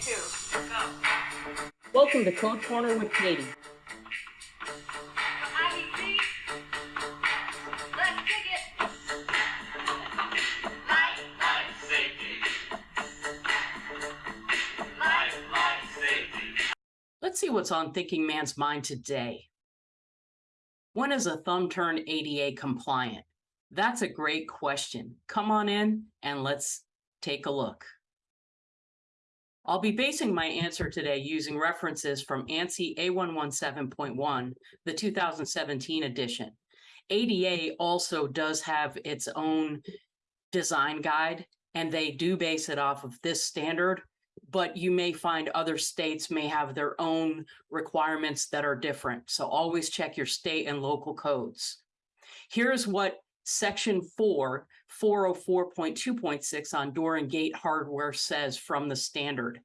Two. Go. Welcome to Code Corner with Katie. IDC. Let's kick it. Life, Life safety. life, Life safety. Let's see what's on Thinking Man's mind today. When is a thumb turn ADA compliant? That's a great question. Come on in and let's take a look. I'll be basing my answer today using references from ANSI A117.1, the 2017 edition. ADA also does have its own design guide, and they do base it off of this standard, but you may find other states may have their own requirements that are different. So always check your state and local codes. Here's what section four, 404.2.6 on door and gate hardware says from the standard.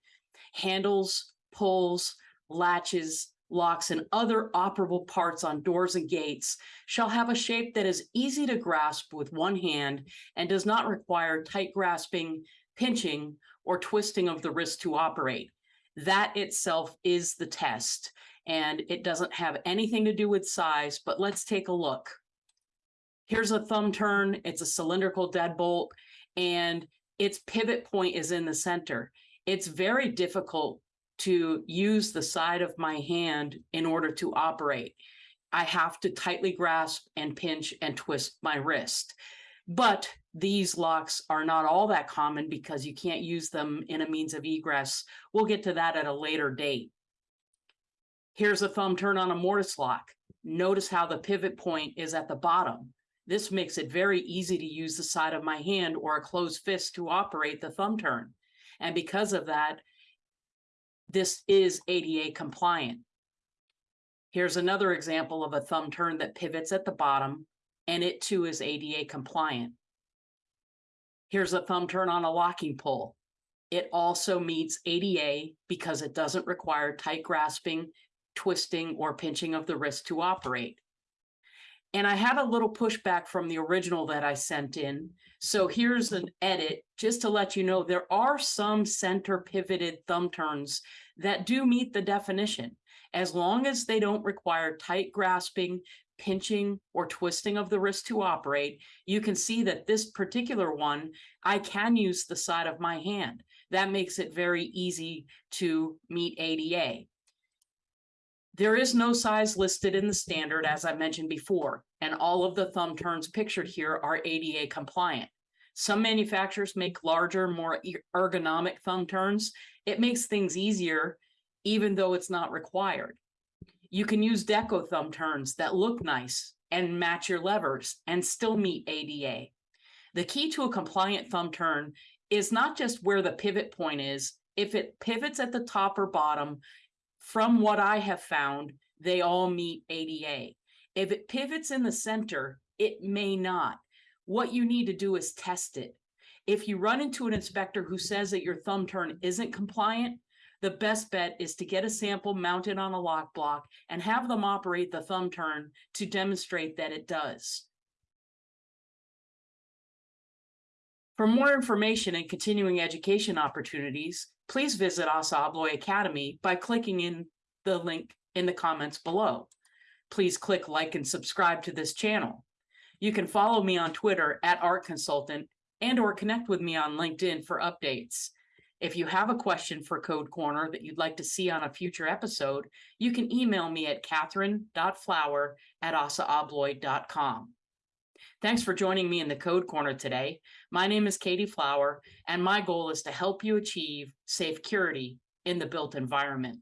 Handles, pulls, latches, locks, and other operable parts on doors and gates shall have a shape that is easy to grasp with one hand and does not require tight grasping, pinching, or twisting of the wrist to operate. That itself is the test, and it doesn't have anything to do with size, but let's take a look. Here's a thumb turn. It's a cylindrical deadbolt, and its pivot point is in the center. It's very difficult to use the side of my hand in order to operate. I have to tightly grasp and pinch and twist my wrist. But these locks are not all that common because you can't use them in a means of egress. We'll get to that at a later date. Here's a thumb turn on a mortise lock. Notice how the pivot point is at the bottom. This makes it very easy to use the side of my hand or a closed fist to operate the thumb turn. And because of that, this is ADA compliant. Here's another example of a thumb turn that pivots at the bottom, and it too is ADA compliant. Here's a thumb turn on a locking pull. It also meets ADA because it doesn't require tight grasping, twisting, or pinching of the wrist to operate. And I had a little pushback from the original that I sent in. So here's an edit just to let you know there are some center pivoted thumb turns that do meet the definition as long as they don't require tight grasping, pinching, or twisting of the wrist to operate. You can see that this particular one, I can use the side of my hand. That makes it very easy to meet ADA. There is no size listed in the standard, as I mentioned before, and all of the thumb turns pictured here are ADA compliant. Some manufacturers make larger, more ergonomic thumb turns. It makes things easier, even though it's not required. You can use deco thumb turns that look nice and match your levers and still meet ADA. The key to a compliant thumb turn is not just where the pivot point is. If it pivots at the top or bottom, from what I have found, they all meet ADA. If it pivots in the center, it may not. What you need to do is test it. If you run into an inspector who says that your thumb turn isn't compliant, the best bet is to get a sample mounted on a lock block and have them operate the thumb turn to demonstrate that it does. For more information and continuing education opportunities, please visit ASSA ABLOY Academy by clicking in the link in the comments below. Please click like and subscribe to this channel. You can follow me on Twitter at Art Consultant and or connect with me on LinkedIn for updates. If you have a question for Code Corner that you'd like to see on a future episode, you can email me at catherine.flower at assaabloy.com. Thanks for joining me in the Code Corner today. My name is Katie Flower, and my goal is to help you achieve safe security in the built environment.